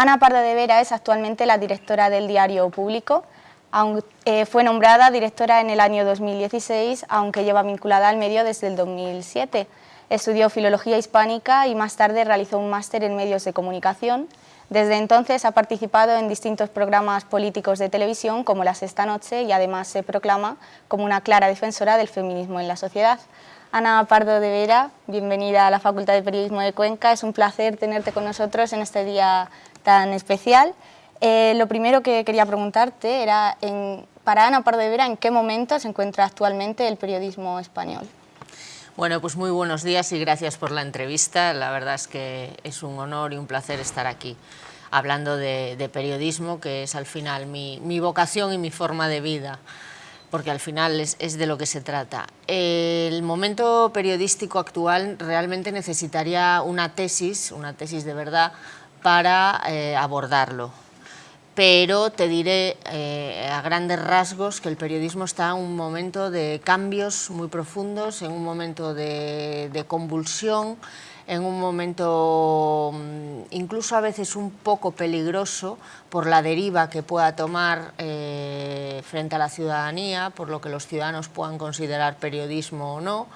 Ana Pardo de Vera es actualmente la directora del diario Público. Eh, fue nombrada directora en el año 2016, aunque lleva vinculada al medio desde el 2007. Estudió Filología Hispánica y más tarde realizó un máster en Medios de Comunicación. Desde entonces ha participado en distintos programas políticos de televisión como Las Esta Noche y además se proclama como una clara defensora del feminismo en la sociedad. Ana Pardo de Vera, bienvenida a la Facultad de Periodismo de Cuenca. Es un placer tenerte con nosotros en este día tan especial. Eh, lo primero que quería preguntarte era, en, para Ana Pardo de Vera, ¿en qué momento se encuentra actualmente el periodismo español? Bueno, pues muy buenos días y gracias por la entrevista. La verdad es que es un honor y un placer estar aquí hablando de, periodismo, que es al final mi, mi vocación y mi forma de vida porque al final es, de lo que se trata. El momento periodístico actual realmente necesitaría una tesis, una tesis de verdad, para eh, abordarlo. Pero te diré eh, a grandes rasgos que el periodismo está en un momento de cambios muy profundos, en un momento de, convulsión, en un momento mm, incluso a veces un poco peligroso por la deriva que pueda tomar eh, frente a la ciudadanía, por lo que los ciudadanos puedan considerar periodismo o no,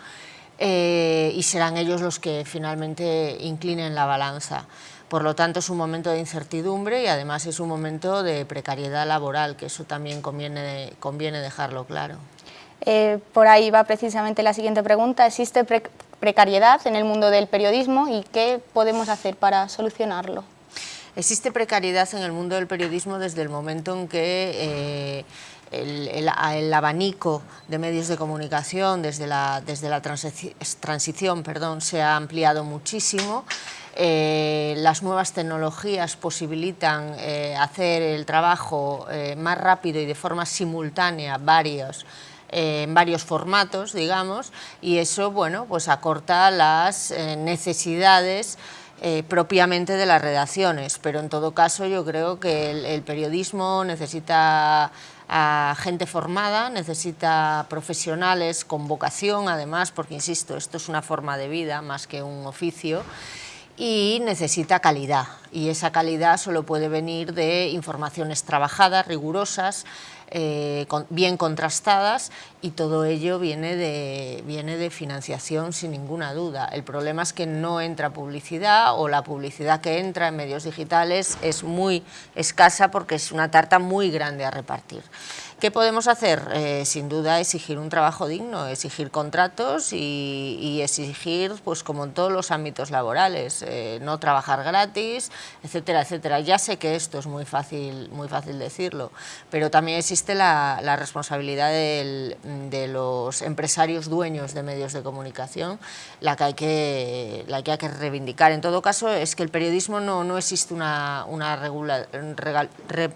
eh, y serán ellos los que finalmente inclinen la balanza. Por lo tanto, es un momento de incertidumbre y además es un momento de precariedad laboral, que eso también conviene, conviene dejarlo claro. Eh, por ahí va precisamente la siguiente pregunta. ¿Existe precariedad en el mundo del periodismo y qué podemos hacer para solucionarlo? Existe precariedad en el mundo del periodismo desde el momento en que eh, el, abanico de medios de comunicación desde la, desde la transición perdón, se ha ampliado muchísimo. Eh, las nuevas tecnologías posibilitan eh, hacer el trabajo más rápido y de forma simultánea varios en varios formatos, digamos, y eso, bueno, pues acorta las eh, necesidades eh, propiamente de las redacciones, pero en todo caso yo creo que el, periodismo necesita a gente formada, necesita profesionales con vocación, además, porque insisto, esto es una forma de vida más que un oficio, y necesita calidad, y esa calidad solo puede venir de informaciones trabajadas, rigurosas, eh, bien contrastadas y todo ello viene de, viene de financiación sin ninguna duda. El problema es que no entra publicidad o la publicidad que entra en medios digitales es muy escasa porque es una tarta muy grande a repartir. ¿Qué podemos hacer? Eh, sin duda exigir un trabajo digno, exigir contratos y, exigir, pues como en todos los ámbitos laborales, eh, no trabajar gratis, etcétera, etcétera. Ya sé que esto es muy fácil, muy fácil decirlo, pero también existe la, responsabilidad de los empresarios dueños de medios de comunicación, la que hay que, la que, hay que reivindicar. En todo caso, es que el periodismo no, no existe una, una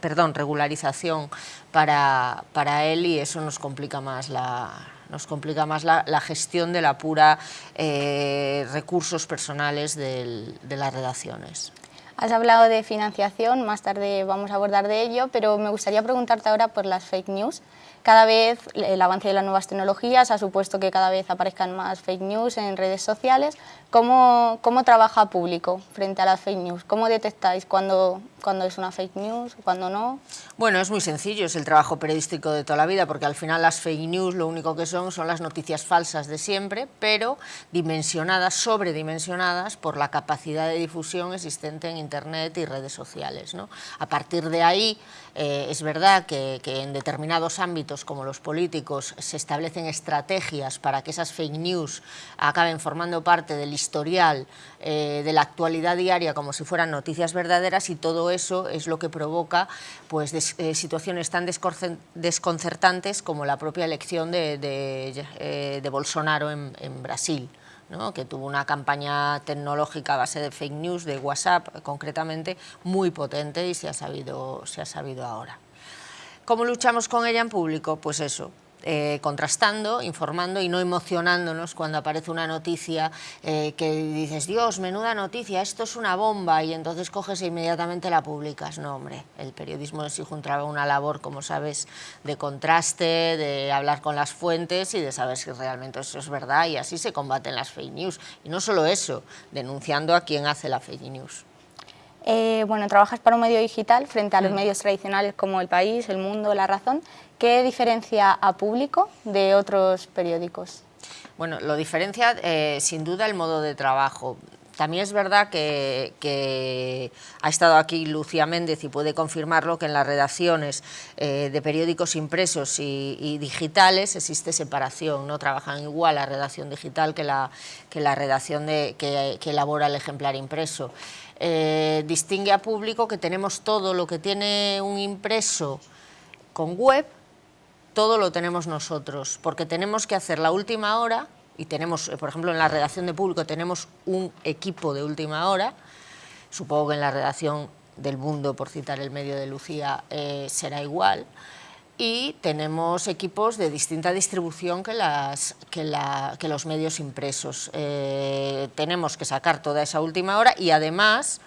perdón, regularización para, para él y eso nos complica más la, nos complica más la, gestión de la pura eh, recursos personales de las redacciones. Has hablado de financiación, más tarde vamos a abordar de ello, pero me gustaría preguntarte ahora por las fake news. Cada vez el avance de las nuevas tecnologías ha supuesto que cada vez aparezcan más fake news en redes sociales. ¿Cómo, cómo trabaja público frente a las fake news? ¿Cómo detectáis cuando, cuando es una fake news, cuando no? Bueno, es muy sencillo, es el trabajo periodístico de toda la vida, porque al final las fake news lo único que son son las noticias falsas de siempre, pero dimensionadas, sobredimensionadas por la capacidad de difusión existente en Internet y redes sociales. ¿no? A partir de ahí, eh, es verdad que, que en determinados ámbitos, como los políticos, se establecen estrategias para que esas fake news acaben formando parte del historial eh, de la actualidad diaria como si fueran noticias verdaderas y todo eso es lo que provoca pues, eh, situaciones tan desconcertantes como la propia elección de, eh, Bolsonaro en, Brasil. que tuvo una campaña tecnológica a base de fake news, de WhatsApp concretamente, muy potente y se ha sabido, se ha sabido ahora. ¿Cómo luchamos con ella en público? Pues eso, eh, contrastando, informando y no emocionándonos cuando aparece una noticia eh, que dices, Dios, menuda noticia, esto es una bomba, y entonces coges e inmediatamente la publicas. No, hombre, el periodismo exige una labor, como sabes, de contraste, de hablar con las fuentes y de saber si realmente eso es verdad, y así se combaten las fake news. Y no solo eso, denunciando a quien hace la fake news. Eh, bueno, trabajas para un medio digital frente a los mm. medios tradicionales como El País, El Mundo, La Razón. ¿Qué diferencia a Público de otros periódicos? Bueno, lo diferencia eh, sin duda el modo de trabajo. También es verdad que, ha estado aquí Lucía Méndez y puede confirmarlo que en las redacciones eh, de periódicos impresos y, digitales existe separación, no trabajan igual la redacción digital que la, que la redacción de, que, elabora el ejemplar impreso. Eh, distingue a público que tenemos todo lo que tiene un impreso con web, todo lo tenemos nosotros, porque tenemos que hacer la última hora y tenemos, eh, por ejemplo, en la redacción de público tenemos un equipo de última hora, supongo que en la redacción del Mundo, por citar el medio de Lucía, eh, será igual, y tenemos equipos de distinta distribución que, las, que, la, que los medios impresos. Eh, tenemos que sacar toda esa última hora y además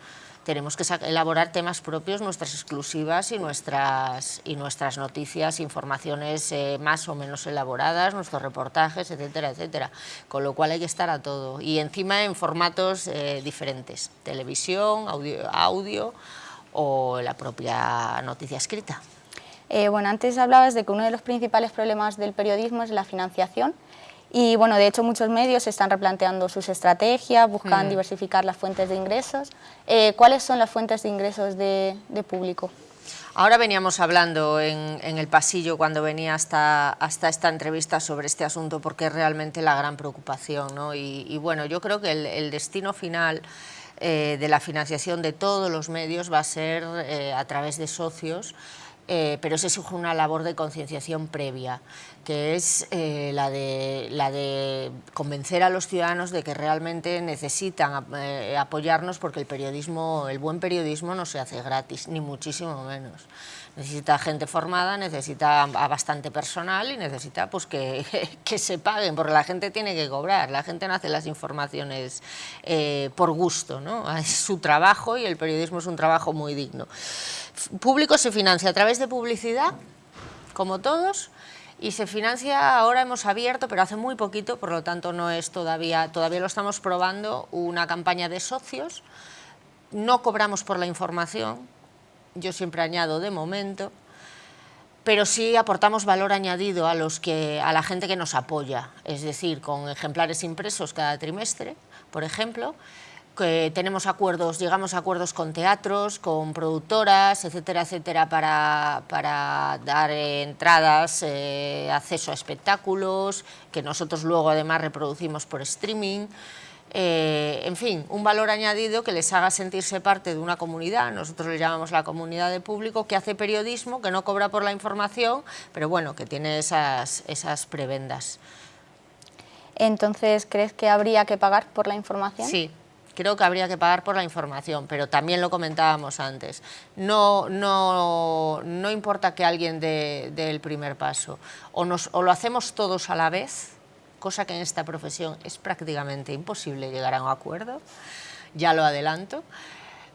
tenemos que elaborar temas propios, nuestras exclusivas y nuestras, y nuestras noticias, informaciones eh, más o menos elaboradas, nuestros reportajes, etcétera, etcétera. Con lo cual hay que estar a todo. Y encima en formatos eh, diferentes, televisión, audio, audio o la propia noticia escrita. Eh, bueno, antes hablabas de que uno de los principales problemas del periodismo es la financiación y bueno, de hecho muchos medios están replanteando sus estrategias, buscan mm. diversificar las fuentes de ingresos. Eh, ¿Cuáles son las fuentes de ingresos de, público? Ahora veníamos hablando en, el pasillo cuando venía hasta, hasta esta entrevista sobre este asunto porque es realmente la gran preocupación. ¿no? Y, bueno, yo creo que el, destino final eh, de la financiación de todos los medios va a ser eh, a través de socios eh, pero se exige una labor de concienciación previa, que es eh, la, de, la de convencer a los ciudadanos de que realmente necesitan eh, apoyarnos porque el periodismo, el buen periodismo no se hace gratis, ni muchísimo menos necesita gente formada, necesita a bastante personal y necesita pues, que, que, se paguen, porque la gente tiene que cobrar, la gente no hace las informaciones eh, por gusto, ¿no? es su trabajo y el periodismo es un trabajo muy digno. Público se financia a través de publicidad, como todos, y se financia, ahora hemos abierto, pero hace muy poquito, por lo tanto no es todavía, todavía lo estamos probando, una campaña de socios, no cobramos por la información, yo siempre añado de momento, pero sí aportamos valor añadido a, los que, a la gente que nos apoya, es decir, con ejemplares impresos cada trimestre, por ejemplo, que tenemos acuerdos, llegamos a acuerdos con teatros, con productoras, etcétera, etcétera, para, para dar entradas, eh, acceso a espectáculos, que nosotros luego además reproducimos por streaming, eh, en fin, un valor añadido que les haga sentirse parte de una comunidad, nosotros le llamamos la comunidad de público, que hace periodismo, que no cobra por la información, pero bueno, que tiene esas, esas prebendas. Entonces, ¿crees que habría que pagar por la información? Sí, creo que habría que pagar por la información, pero también lo comentábamos antes. No, no, no importa que alguien dé, el primer paso, o, nos, o lo hacemos todos a la vez, cosa que en esta profesión es prácticamente imposible llegar a un acuerdo, ya lo adelanto,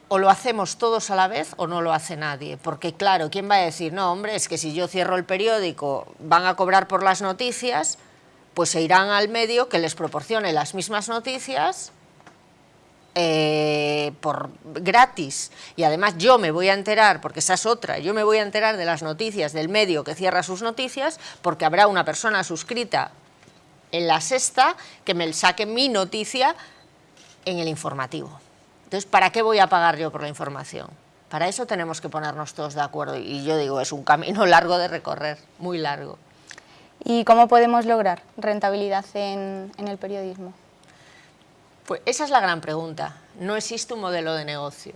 o lo hacemos todos a la vez o no lo hace nadie, porque claro, ¿quién va a decir, no hombre, es que si yo cierro el periódico van a cobrar por las noticias, pues se irán al medio que les proporcione las mismas noticias eh, por gratis y además yo me voy a enterar, porque esa es otra, yo me voy a enterar de las noticias del medio que cierra sus noticias porque habrá una persona suscrita en la sexta que me saque mi noticia en el informativo. Entonces, ¿para qué voy a pagar yo por la información? Para eso tenemos que ponernos todos de acuerdo y yo digo, es un camino largo de recorrer, muy largo. ¿Y cómo podemos lograr rentabilidad en, el periodismo? Pues esa es la gran pregunta. No existe un modelo de negocio.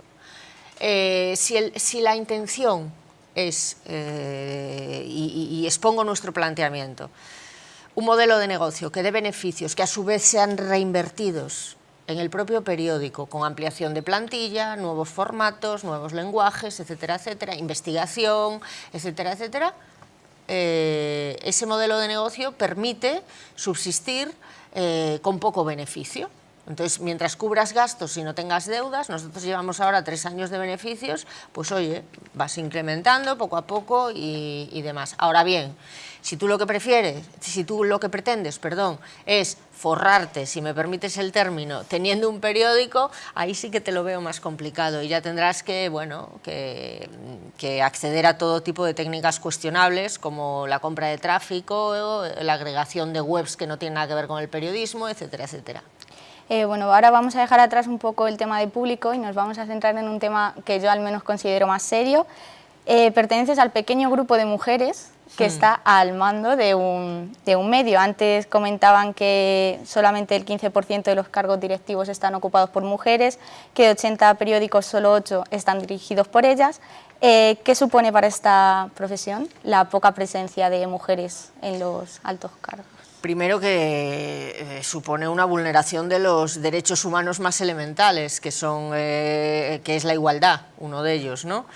Eh, si, la intención es, eh, y expongo nuestro planteamiento, un modelo de negocio que dé beneficios que a su vez sean reinvertidos en el propio periódico, con ampliación de plantilla, nuevos formatos, nuevos lenguajes, etcétera, etcétera, investigación, etcétera, etcétera, eh, ese modelo de negocio permite subsistir con poco beneficio. Entonces, mientras cubras gastos y no tengas deudas, nosotros llevamos ahora tres años de beneficios, pues oye, vas incrementando poco a poco y, demás. Ahora bien, si tú lo que prefieres, si tú lo que pretendes, perdón, es forrarte, si me permites el término, teniendo un periódico, ahí sí que te lo veo más complicado y ya tendrás que, bueno, que, que acceder a todo tipo de técnicas cuestionables como la compra de tráfico, la agregación de webs que no tienen nada que ver con el periodismo, etcétera, etcétera. Eh, bueno, ahora vamos a dejar atrás un poco el tema de público y nos vamos a centrar en un tema que yo al menos considero más serio. Eh, perteneces al pequeño grupo de mujeres que está al mando de un, de un, medio. Antes comentaban que solamente el 15% de los cargos directivos están ocupados por mujeres, que de 80 periódicos solo 8 están dirigidos por ellas. Eh, ¿Qué supone para esta profesión la poca presencia de mujeres en los altos cargos? Primero que eh, supone una vulneración de los derechos humanos más elementales, que, son, eh, que es la igualdad, uno de ellos, ¿no?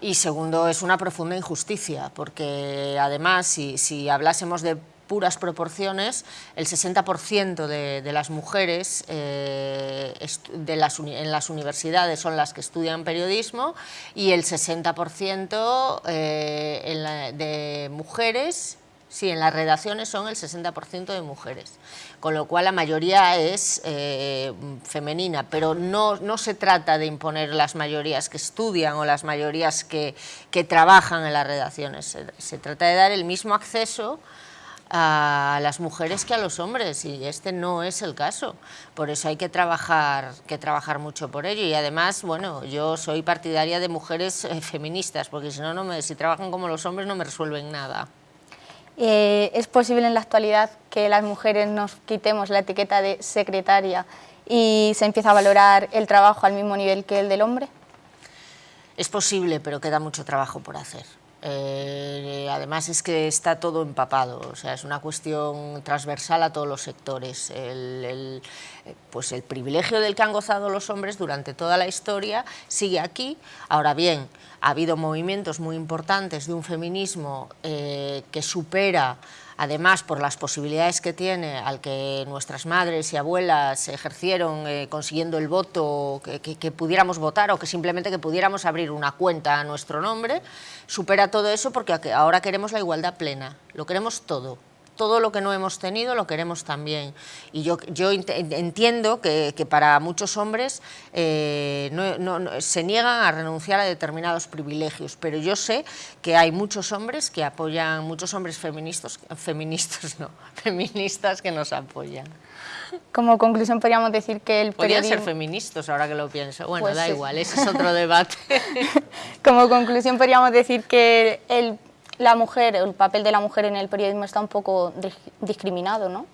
Y segundo, es una profunda injusticia, porque además, si, hablásemos de puras proporciones, el 60% de, de, las mujeres eh, de las, en las universidades son las que estudian periodismo y el 60% eh, de mujeres Sí, en las redacciones son el 60% de mujeres, con lo cual la mayoría es eh, femenina, pero no, no, se trata de imponer las mayorías que estudian o las mayorías que, que trabajan en las redacciones, se, trata de dar el mismo acceso a las mujeres que a los hombres y este no es el caso, por eso hay que trabajar, que trabajar mucho por ello. Y además, bueno, yo soy partidaria de mujeres eh, feministas, porque si no, no me, si trabajan como los hombres no me resuelven nada. Eh, ¿Es posible en la actualidad que las mujeres nos quitemos la etiqueta de secretaria y se empiece a valorar el trabajo al mismo nivel que el del hombre? Es posible, pero queda mucho trabajo por hacer. Eh, además es que está todo empapado, o sea, es una cuestión transversal a todos los sectores. El, pues el privilegio del que han gozado los hombres durante toda la historia sigue aquí. Ahora bien, ha habido movimientos muy importantes de un feminismo eh, que supera además por las posibilidades que tiene al que nuestras madres y abuelas ejercieron eh, consiguiendo el voto, que, que, que, pudiéramos votar o que simplemente que pudiéramos abrir una cuenta a nuestro nombre, supera todo eso porque ahora queremos la igualdad plena, lo queremos todo todo lo que no hemos tenido lo queremos también. Y yo, yo entiendo que, que, para muchos hombres eh, no, no, no, se niegan a renunciar a determinados privilegios, pero yo sé que hay muchos hombres que apoyan, muchos hombres feministas, feministas no, feministas que nos apoyan. Como conclusión podríamos decir que el Podrían periodismo... ser feministas ahora que lo pienso, bueno, pues da sí. igual, ese es otro debate. Como conclusión podríamos decir que el la mujer, el papel de la mujer en el periodismo está un poco discriminado, ¿no?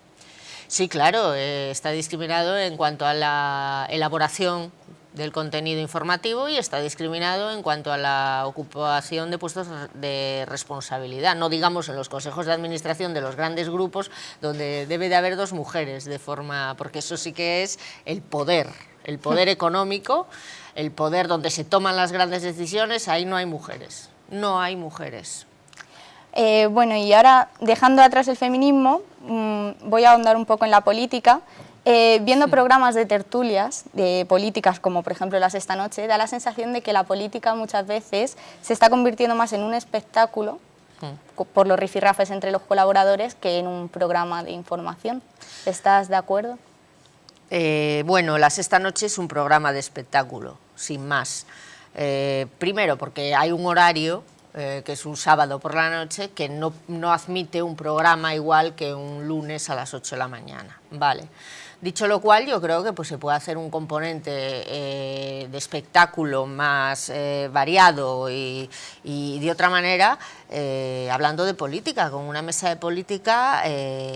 Sí, claro, eh, está discriminado en cuanto a la elaboración del contenido informativo y está discriminado en cuanto a la ocupación de puestos de responsabilidad, no digamos en los consejos de administración de los grandes grupos donde debe de haber dos mujeres de forma, porque eso sí que es el poder, el poder económico, el poder donde se toman las grandes decisiones, ahí no hay mujeres, no hay mujeres. Eh, bueno, y ahora, dejando atrás el feminismo, mmm, voy a ahondar un poco en la política. Eh, viendo programas de tertulias de políticas, como por ejemplo las esta noche, da la sensación de que la política muchas veces se está convirtiendo más en un espectáculo sí. por los rifirrafes entre los colaboradores que en un programa de información. ¿Estás de acuerdo? Eh, bueno, las esta noche es un programa de espectáculo, sin más. Eh, primero, porque hay un horario eh, que es un sábado por la noche, que no, no, admite un programa igual que un lunes a las 8 de la mañana. Vale. Dicho lo cual, yo creo que pues, se puede hacer un componente eh, de espectáculo más eh, variado y, y, de otra manera, hablando de política, con una mesa de política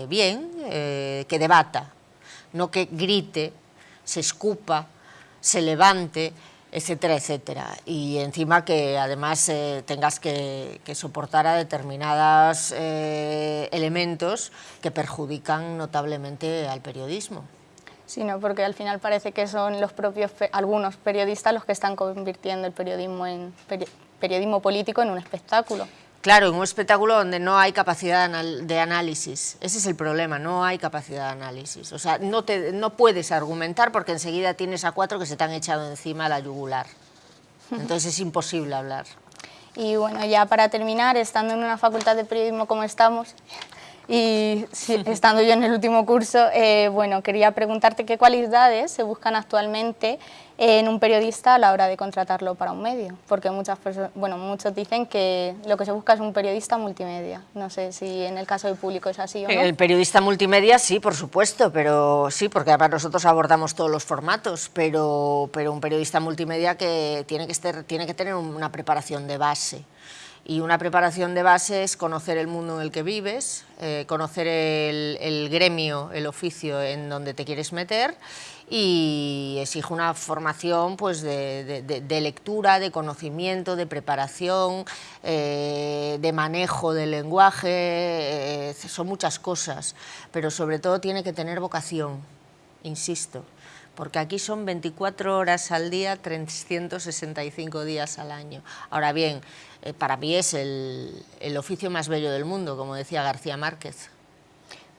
bien, que debata, no que grite, se escupa, se levante, etcétera, etcétera. Y encima que además eh, tengas que, soportar a determinados eh, elementos que perjudican notablemente al periodismo. Sí, no, porque al final parece que son los propios, algunos periodistas los que están convirtiendo el periodismo, en, peri periodismo político en un espectáculo. Claro, en un espectáculo donde no hay capacidad de análisis. Ese es el problema, no hay capacidad de análisis. O sea, no, te, no puedes argumentar porque enseguida tienes a cuatro que se te han echado encima la yugular. Entonces es imposible hablar. Y bueno, ya para terminar, estando en una facultad de periodismo como estamos, y estando yo en el último curso, eh, bueno, quería preguntarte qué cualidades se buscan actualmente en un periodista a la hora de contratarlo para un medio, porque muchas personas, bueno, muchos dicen que lo que se busca es un periodista multimedia. No sé si en el caso del público es así o no. El periodista multimedia sí, por supuesto, pero sí, porque además nosotros abordamos todos los formatos, pero, pero un periodista multimedia que tiene que, tiene que tener una preparación de base. Y una preparación de base es conocer el mundo en el que vives, eh, conocer el, gremio, el oficio en donde te quieres meter y exige una formación pues, de, lectura, de conocimiento, de preparación, eh, de manejo del lenguaje, eh, son muchas cosas, pero sobre todo tiene que tener vocación, insisto porque aquí son 24 horas al día, 365 días al año. Ahora bien, eh, para mí es el, oficio más bello del mundo, como decía García Márquez.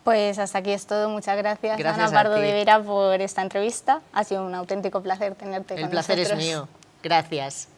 Pues hasta aquí es todo. Muchas gracias, gracias Ana Pardo de Vera por esta entrevista. Ha sido un auténtico placer tenerte el con nosotros. El placer es mío. Gracias.